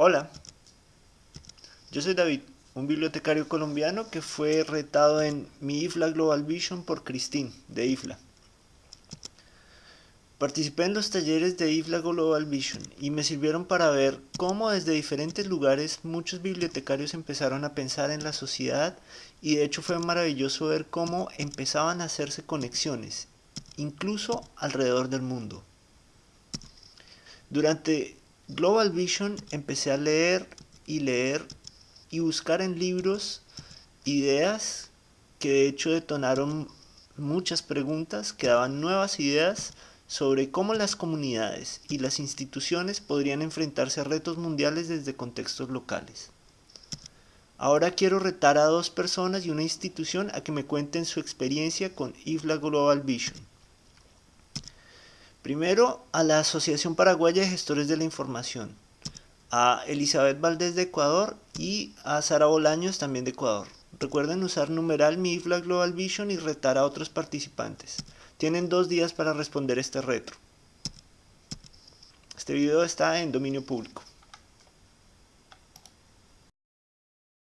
Hola, yo soy David, un bibliotecario colombiano que fue retado en mi IFLA Global Vision por Christine, de IFLA. Participé en los talleres de IFLA Global Vision y me sirvieron para ver cómo desde diferentes lugares muchos bibliotecarios empezaron a pensar en la sociedad y de hecho fue maravilloso ver cómo empezaban a hacerse conexiones, incluso alrededor del mundo. Durante Global Vision empecé a leer y leer y buscar en libros ideas que de hecho detonaron muchas preguntas que daban nuevas ideas sobre cómo las comunidades y las instituciones podrían enfrentarse a retos mundiales desde contextos locales. Ahora quiero retar a dos personas y una institución a que me cuenten su experiencia con IFLA Global Vision. Primero, a la Asociación Paraguaya de Gestores de la Información, a Elizabeth Valdés de Ecuador y a Sara Bolaños también de Ecuador. Recuerden usar numeral MIFLA Global Vision y retar a otros participantes. Tienen dos días para responder este reto. Este video está en dominio público.